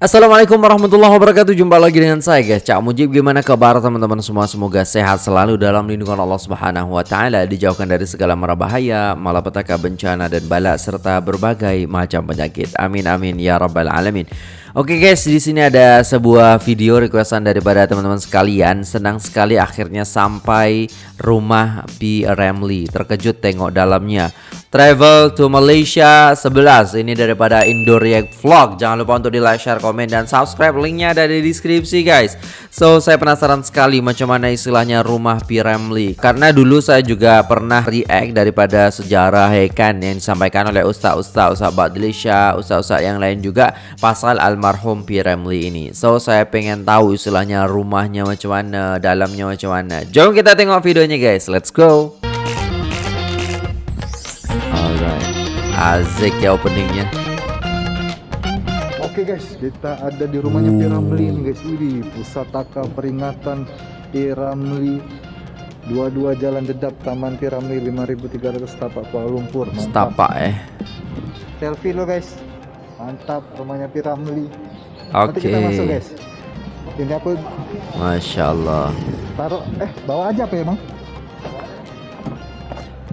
Assalamualaikum warahmatullahi wabarakatuh Jumpa lagi dengan saya guys Cak Mujib Gimana kabar teman-teman semua Semoga sehat selalu dalam lindungan Allah subhanahu wa ta'ala Dijauhkan dari segala mara bahaya Malapetaka bencana dan balak Serta berbagai macam penyakit Amin amin ya rabbal alamin Oke guys, di sini ada sebuah video requestan daripada teman-teman sekalian. Senang sekali akhirnya sampai rumah P. Ramley. Terkejut tengok dalamnya. Travel to Malaysia 11 Ini daripada Indo React Vlog. Jangan lupa untuk di like, share, komen, dan subscribe. Linknya ada di deskripsi guys. So saya penasaran sekali macam mana istilahnya rumah P. Ramley Karena dulu saya juga pernah react daripada sejarah Hekan Yang disampaikan oleh Ustaz-Ustaz Ustaz Badlisha Ustaz-Ustaz yang lain juga Pasal almarhum P. Ramley ini. So saya pengen tahu istilahnya rumahnya macam mana Dalamnya macam mana. Jom kita tengok videonya guys. Let's go Asik ya openingnya. Oke guys, kita ada di rumahnya Piramli nih guys. Ini pusataka peringatan Piramli. Dua-dua jalan dedap Taman Piramli 5300 Tapak Kuala Lumpur. Mantap. Setapak eh. Selfie lo guys. Mantap rumahnya Piramli. Oke. Okay. kita masuk guys. Ini aku Masya Allah Taruh eh bawa aja apa ya bang?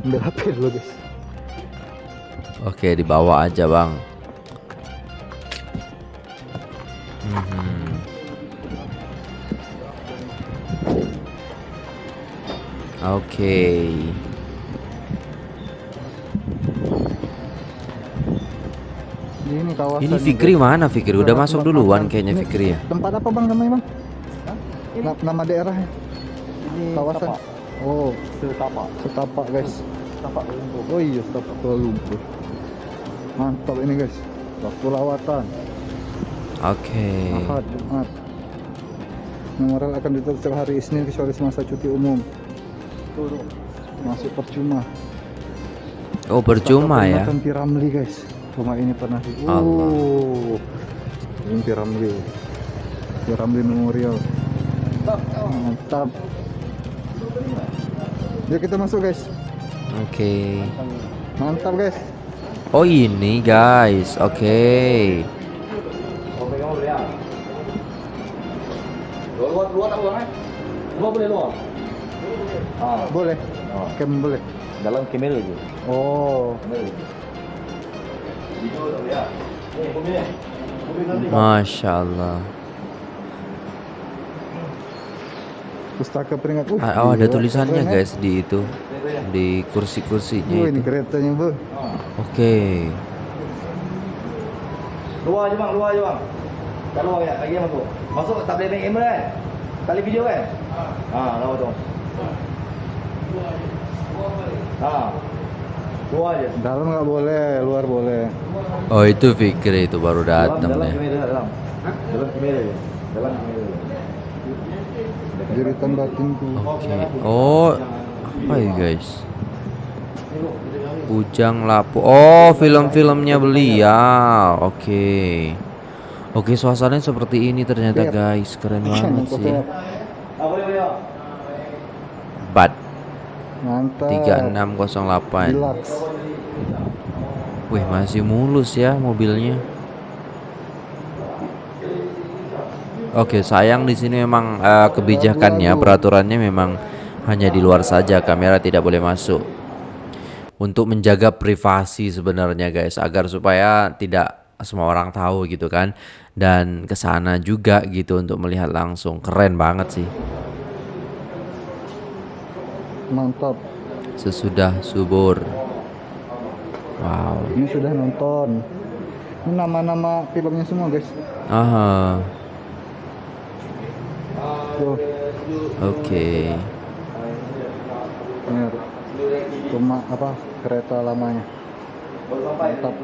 Ambil HP dulu guys Oke, dibawa aja, Bang. Hmm. Oke. Okay. Ini kawasan. Ini Fikri juga. mana Fikri? Udah masuk duluan kayaknya Fikri ya. Tempat apa Bang namanya, Bang? Hah? Nama daerah Ini kawasan. Tapak. Oh, Setapak. Setapak, guys. Setapak Lumpur. Oh iya, Setapak Kuala Lumpur. Mantap ini guys. Waktu lawatan. Oke. Okay. Ahad Jumat Memorial akan ditutup setiap hari Isnin kecuali semasa cuti umum. Tuh, masuk percuma. Oh percuma ya? Piramli guys. Rumah ini pernah di oh. Ini Piramli Piramli Memorial. Mantap. Yuk kita masuk guys oke okay. mantap guys Oh ini guys, oke. Okay. Luar luar tak boleh? Luar boleh luar. Ah, boleh. Oh. Kem boleh. Dalam kamera je. Oh. Masya Allah. Pustaka peringatan. Uh, oh, ada tulisannya guys di itu di kursi-kursinya oh, ini keretanya bu. Oke. Okay. luar aja bang luar aja bang. Tak luar ya lagi masuk masuk tak boleh main kamera kan? Tali video kan? Ha ah, lawa tu ha. Luar aja. Dalam nggak boleh luar boleh. Oh itu Fikri itu baru datang dalam, dalam kamera dalam. Dalam kamera dalam kamera jeritan batinku oke. Okay. oh apa ya guys. Bujang Lapu. Oh film-filmnya beliau. Oke. Okay. Oke okay, suasananya seperti ini ternyata guys. Keren banget sih. Bat. Mantap. 3608 Wih masih mulus ya mobilnya. Oke sayang di sini memang uh, kebijakannya peraturannya memang hanya di luar saja kamera tidak boleh masuk. Untuk menjaga privasi sebenarnya guys agar supaya tidak semua orang tahu gitu kan dan ke sana juga gitu untuk melihat langsung. Keren banget sih. Mantap. Sesudah subur. Wow. Ini sudah nonton. Ini nama-nama filmnya semua guys. Aha. Oke. okay ini rumah apa kereta lamanya. Mantap.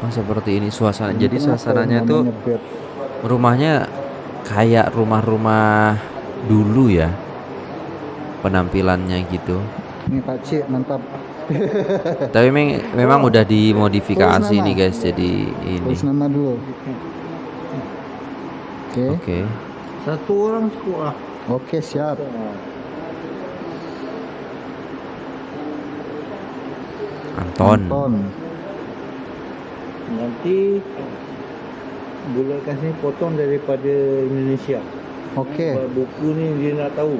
Oh seperti ini suasana. Jadi suasananya tuh rumahnya kayak rumah-rumah dulu ya penampilannya gitu. Ini pakcik mantap. Tapi memang memang udah dimodifikasi nih guys jadi ini. Terus nama dulu Oke. Okay. Oke. Okay. Satu orang cukup lah. Oke, okay, siap. Anton. Anton. Nanti boleh kasih potong daripada Indonesia. Oke. Sebab Buku ni dia nak tahu.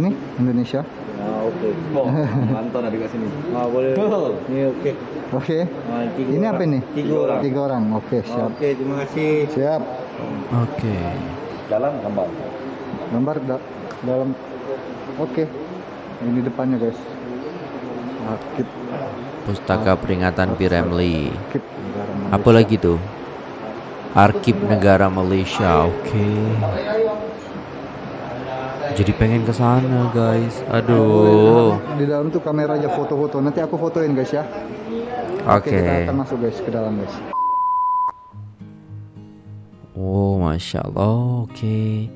Ini Indonesia. Ah okey. Oh, Anton ada kat sini. Ah boleh. Oh. Ni okey. Oke. Ah, Ini orang. apa ini? Tiga orang. Tiga orang. Oke, Ah, siap. Okey, terima kasih. Siap. Oke. Dalam gambar. Gambar da- dalam. Oke. Ini depannya guys. Akib. Pustaka peringatan Piramli. Akib. Negara Malaysia. Apa lagi tuh? Arkip Negara Malaysia. Oke. Jadi pengen ke sana, guys. Aduh. Di dalam tuh kamera aja foto-foto. Nanti aku fotoin guys ya. Oke. Kita akan masuk guys ke dalam guys. Oh, masya Allah. Oke.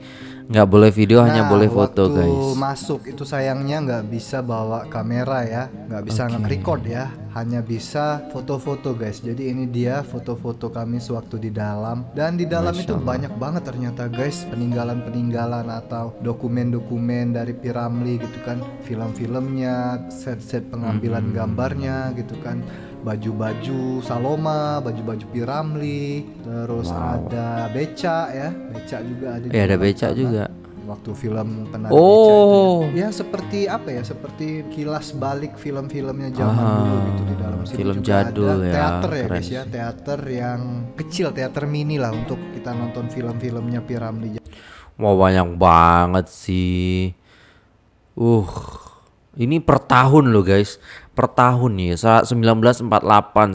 Nggak boleh video, hanya boleh foto, Nah, waktu guys. masuk itu sayangnya nggak bisa bawa kamera ya, nggak bisa Oke. nge-record ya, hanya bisa foto-foto guys. Jadi ini dia foto-foto kami sewaktu di dalam dan di dalam Masya itu Allah. banyak banget ternyata guys peninggalan-peninggalan atau dokumen-dokumen dari Piramli gitu kan, film-filmnya, set-set pengambilan Hmm. gambarnya gitu kan. Baju-baju Saloma, baju-baju Piramli, terus Wow. ada beca ya, beca juga ada. Eh, ada becak sana juga. waktu film penari Oh. beca itu ya. Ya, seperti apa ya seperti kilas balik film-filmnya zaman Ah, dulu gitu di dalam situ film juga jadul ada ya, teater ya keren guys ya teater yang kecil teater mini lah untuk kita nonton film-filmnya Piramli Wah banyak banget sih. Uh, ini per tahun loh guys. Per tahun nih. Saat 1948,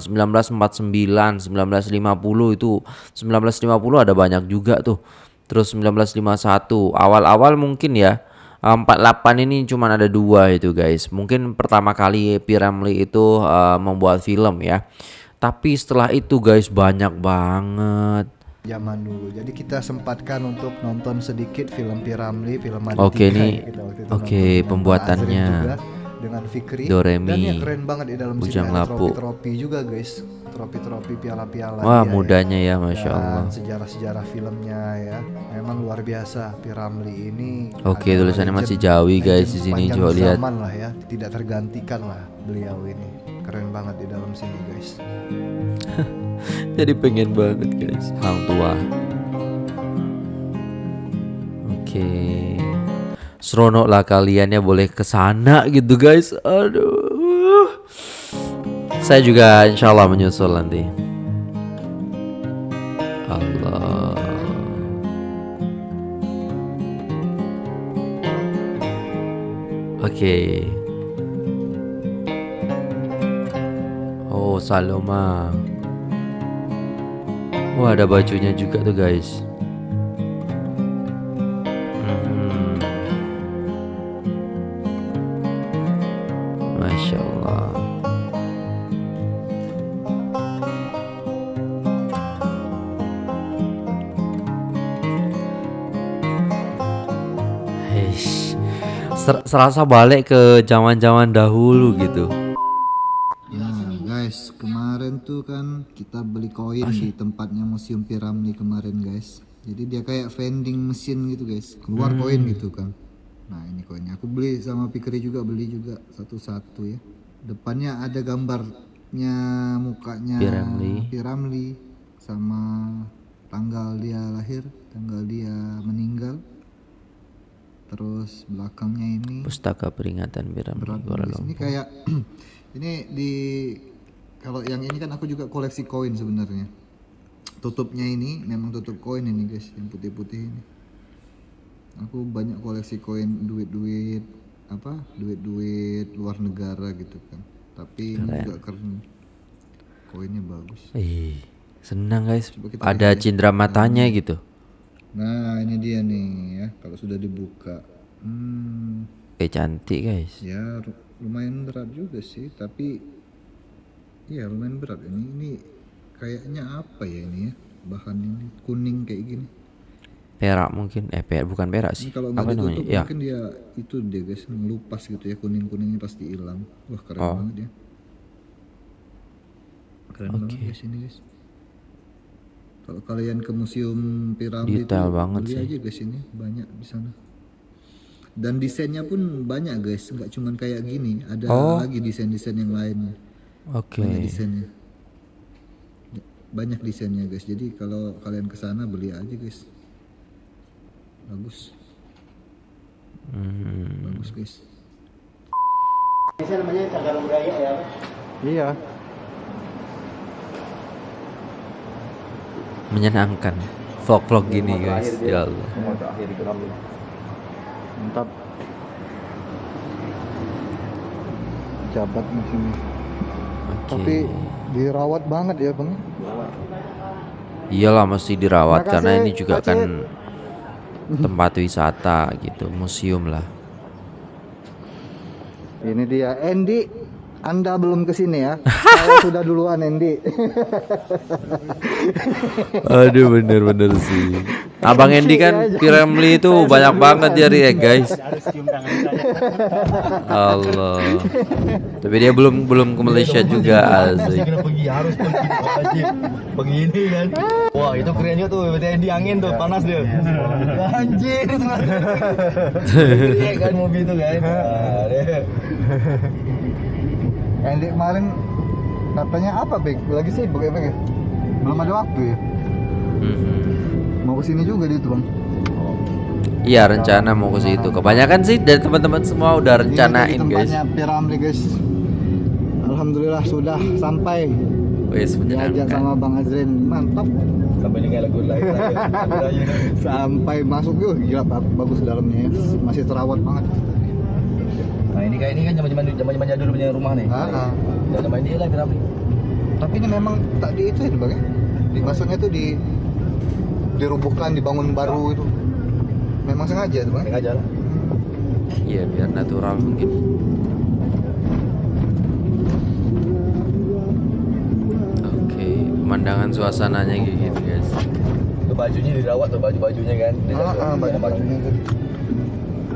1949, 1950 itu 1950 ada banyak juga tuh. Terus 1951 awal-awal mungkin ya. eh, 48 ini cuma ada dua itu guys. Mungkin pertama kali Piramli itu eh, membuat film ya. Tapi setelah itu guys banyak banget. zaman dulu jadi kita sempatkan untuk nonton sedikit film Piramli film ada Oke, nih. Oke, pembuatannya. Juga, dengan Fikri Do, re, dan ya mi. keren banget di dalam Bujang sini tropi-tropi juga guys tropi-tropi piala-piala Wah dia ya. mudanya ya masya dan Allah. sejarah-sejarah filmnya ya memang luar biasa Piramli ini Oke, adalah tulisannya legend- masih Jawi, guys, di sini. Coba lihat. lah ya tidak tergantikan lah beliau ini keren banget di dalam sini guys Jadi pengen banget guys. Hang tua. Oke. Seronok lah kalian ya boleh ke sana gitu guys. Aduh. Saya juga insya Allah menyusul nanti. Allah. Oke. Oh, Saloma. Wah, ada bajunya juga tuh, guys. Ser- serasa balik ke zaman-zaman dahulu gitu. Nah guys, kemarin tuh kan kita beli koin di tempatnya Museum Piramli kemarin guys. Jadi dia kayak vending mesin gitu guys, keluar koin gitu kan. Nah ini koinnya, aku beli sama Pikri juga beli juga satu-satu ya. Depannya ada gambarnya mukanya Piramli. Piramli sama tanggal dia lahir, tanggal dia meninggal. Terus belakangnya ini Pustaka peringatan berat Kuala nulis. Ini Lumpur. kayak ini di kalau yang ini kan aku juga koleksi koin sebenarnya. Tutupnya ini memang tutup koin ini guys, yang putih-putih ini. Aku banyak koleksi koin duit-duit apa? Duit-duit luar negara gitu kan. Tapi ini juga keren. Koinnya bagus. Ih, senang guys. Ada cindera matanya gitu. Nah, ini dia nih ya, kalau sudah dibuka. Hmm, Kayak cantik guys. Ya lumayan berat juga sih, tapi iya lumayan berat ini. Ini kayaknya apa ya ini ya bahan ini kuning kayak gini. Perak mungkin. Eh, perak bukan perak Ini sih. kalau Apa nggak namanya? ditutup Ya. mungkin dia itu dia guys ngelupas gitu ya kuning kuningnya pasti hilang. Wah keren Oh. banget ya. Keren banget guys ini guys. Kalau kalian ke museum piramid Detail itu, banget beli sih. aja guys ini banyak di sana. Dan desainnya pun banyak guys, nggak cuman kayak gini, ada Oh. lagi desain-desain yang lain. Oke. banyak desainnya banyak desainnya guys jadi kalau kalian ke sana beli aja guys bagus Hmm. bagus guys Ini namanya cagar budaya ya. Iya. Menyenangkan. Vlog-vlog gini guys. Ya Allah. Mantap. Jabat di sini. Oke. Tapi dirawat banget ya, Bang. Iyalah mesti dirawat Makasih, karena ini juga Acit. kan tempat wisata gitu, museum lah. Ini dia Andy. Anda belum ke sini ya? Saya sudah duluan Andy. Aduh bener-bener sih. Abang Endi kan Piramli itu banyak banget dia react guys. Allah. Tapi dia belum belum ke Malaysia juga asik. Kena pergi harus. Begini kan. Wah, itu keren juga tuh. Berarti di angin tuh, panas dia. Anjir. Iya kan mobil itu kan. Andy kemarin katanya apa, Bek? Lagi sibuk ya, Bek? ya? Belum ada waktu ya? Mhm. Mau ke sini juga dia tuh, Bang. Iya rencana mau ke situ. Kebanyakan sih dari teman-teman semua udah Ini rencanain tadi guys. tempatnya Piramli, guys. Alhamdulillah sudah sampai. Wes Diajak menyenangkan. sama Bang Azrin. Mantap. Sampai dengar lagu lain. Sampai masuk yuk, gila ba- bagus dalamnya ya. Masih terawat banget. Nah, ini kayak ini kan zaman-zaman zaman-zaman jadul punya rumah nih. Ah, ah. Zaman ini lah Ramli. Tapi ini memang tak di itu ya, Bang ya? Di maksudnya tuh di dirubuhkan, dibangun baru itu. Memang sengaja tuh, Bang. Sengaja lah. Iya biar natural mungkin. Oke, pemandangan suasananya kayak gitu guys. Tuh bajunya dirawat tuh baju-bajunya kan. Ah, ah, baju-bajunya tadi.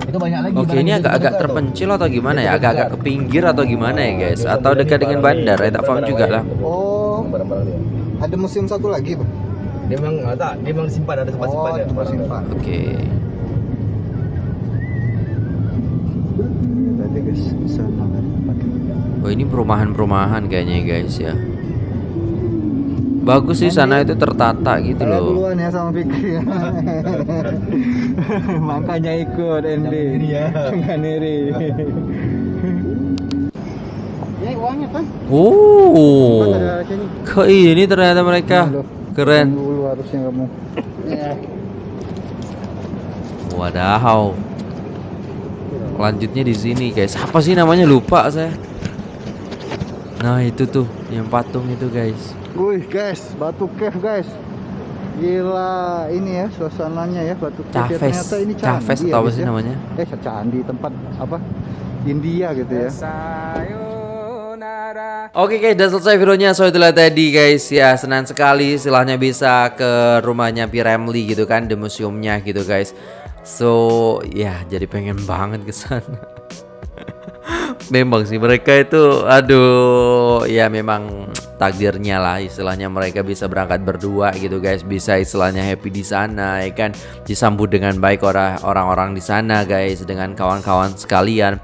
Itu banyak lagi. Oke, ini agak-agak terpencil atau gimana ya? Agak-agak ke pinggir atau gimana ya guys? Atau dekat dengan bandar? Ya tak paham juga lah. Oh, Barang-barang dia. ada museum satu lagi, Bang. Dia memang ah, tak, dia memang simpan ada tempat Oh, simpan dia. tempat simpan. Oke. Tadi guys, di sana tempat. Oh ini perumahan-perumahan kayaknya guys ya. Bagus sih sana itu tertata gitu loh. duluan ya sama Fikri. Makanya ikut Andy. ya. Jangan iri. Ya uangnya kan? Oh, ke ini ternyata mereka keren. Dulu harusnya kamu. Wadaw. Lanjutnya di sini guys. Apa sih namanya lupa saya. Nah itu tuh yang patung itu guys. Wih guys, batu cave guys. Gila ini ya suasananya ya batu cave. Ya, Cafes, Ternyata ini candi Cafes ya, atau apa guys sih ya. namanya? Eh candi tempat apa? India gitu ya. Oke guys, udah selesai videonya. So itulah tadi guys ya senang sekali istilahnya bisa ke rumahnya Piramli gitu kan, di museumnya gitu guys. So ya jadi pengen banget ke sana. memang sih mereka itu aduh ya memang takdirnya lah istilahnya mereka bisa berangkat berdua gitu guys. Bisa istilahnya happy di sana ya kan? Disambut dengan baik orang orang-orang di sana guys dengan kawan-kawan sekalian.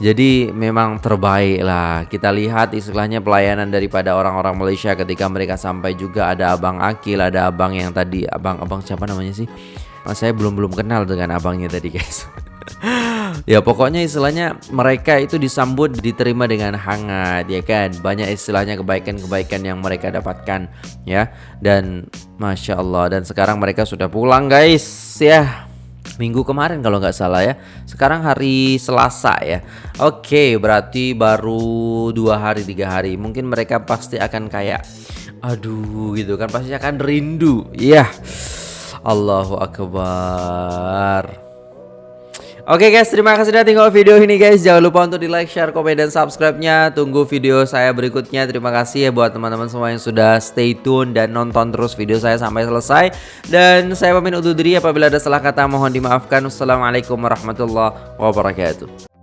Jadi memang terbaik lah. Kita lihat istilahnya pelayanan daripada orang-orang Malaysia ketika mereka sampai juga ada abang Akil ada abang yang tadi abang abang siapa namanya sih? Oh, saya belum belum kenal dengan abangnya tadi guys ya pokoknya istilahnya mereka itu disambut diterima dengan hangat ya kan? Banyak istilahnya kebaikan-kebaikan yang mereka dapatkan ya. Dan masya Allah dan sekarang mereka sudah pulang guys ya. Minggu kemarin kalau nggak salah ya. Sekarang hari Selasa ya. Oke berarti baru dua hari tiga hari. Mungkin mereka pasti akan kayak aduh gitu kan. Pasti akan rindu ya. Allahu Akbar Oke guys, terima kasih sudah tinggal video ini guys. Jangan lupa untuk di like, share, komen, dan subscribe-nya. Tunggu video saya berikutnya. Terima kasih ya buat teman-teman semua yang sudah stay tune dan nonton terus video saya sampai selesai. Dan saya pamit undur diri apabila ada salah kata mohon dimaafkan. Wassalamualaikum warahmatullahi wabarakatuh.